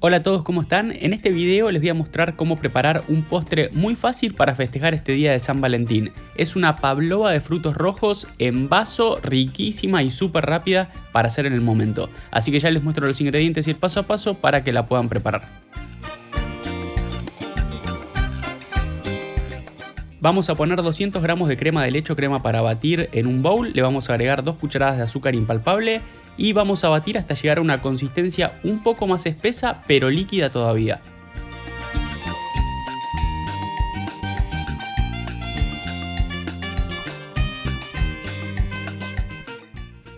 Hola a todos, ¿cómo están? En este video les voy a mostrar cómo preparar un postre muy fácil para festejar este día de San Valentín. Es una pavlova de frutos rojos en vaso, riquísima y súper rápida para hacer en el momento. Así que ya les muestro los ingredientes y el paso a paso para que la puedan preparar. Vamos a poner 200 gramos de crema de leche o crema para batir en un bowl, le vamos a agregar 2 cucharadas de azúcar impalpable y vamos a batir hasta llegar a una consistencia un poco más espesa pero líquida todavía.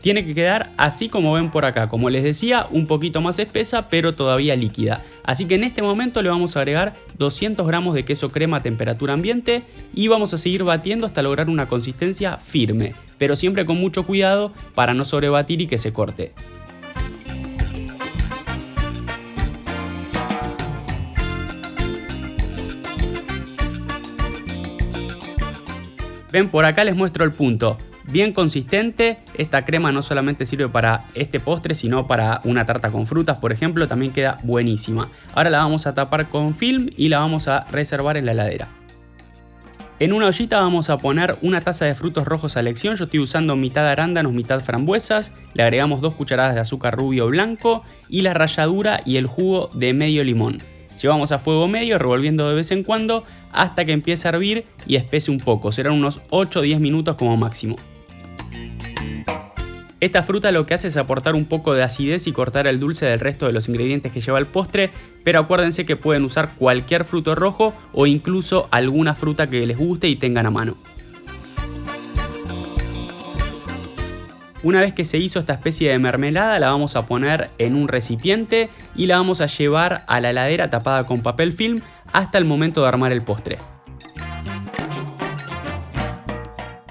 Tiene que quedar así como ven por acá, como les decía, un poquito más espesa pero todavía líquida. Así que en este momento le vamos a agregar 200 gramos de queso crema a temperatura ambiente y vamos a seguir batiendo hasta lograr una consistencia firme, pero siempre con mucho cuidado para no sobrebatir y que se corte. Ven, por acá les muestro el punto bien consistente. Esta crema no solamente sirve para este postre, sino para una tarta con frutas, por ejemplo, también queda buenísima. Ahora la vamos a tapar con film y la vamos a reservar en la heladera. En una ollita vamos a poner una taza de frutos rojos a elección, yo estoy usando mitad arándanos, mitad frambuesas, le agregamos dos cucharadas de azúcar rubio blanco y la ralladura y el jugo de medio limón. Llevamos a fuego medio revolviendo de vez en cuando hasta que empiece a hervir y espese un poco, serán unos 8 o 10 minutos como máximo. Esta fruta lo que hace es aportar un poco de acidez y cortar el dulce del resto de los ingredientes que lleva el postre, pero acuérdense que pueden usar cualquier fruto rojo o incluso alguna fruta que les guste y tengan a mano. Una vez que se hizo esta especie de mermelada la vamos a poner en un recipiente y la vamos a llevar a la heladera tapada con papel film hasta el momento de armar el postre.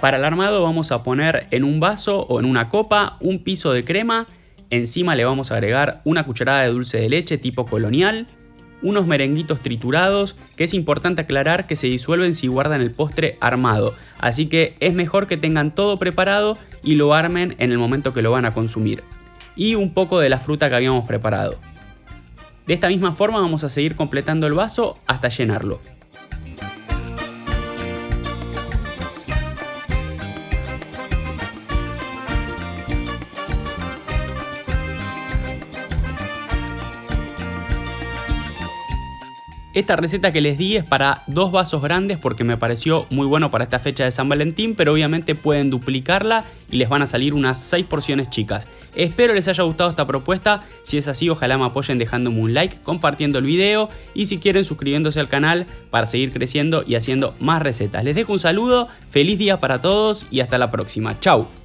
Para el armado vamos a poner en un vaso o en una copa un piso de crema, encima le vamos a agregar una cucharada de dulce de leche tipo colonial, unos merenguitos triturados, que es importante aclarar que se disuelven si guardan el postre armado, así que es mejor que tengan todo preparado y lo armen en el momento que lo van a consumir. Y un poco de la fruta que habíamos preparado. De esta misma forma vamos a seguir completando el vaso hasta llenarlo. Esta receta que les di es para dos vasos grandes porque me pareció muy bueno para esta fecha de San Valentín, pero obviamente pueden duplicarla y les van a salir unas 6 porciones chicas. Espero les haya gustado esta propuesta, si es así ojalá me apoyen dejándome un like, compartiendo el video y si quieren suscribiéndose al canal para seguir creciendo y haciendo más recetas. Les dejo un saludo, feliz día para todos y hasta la próxima. Chau.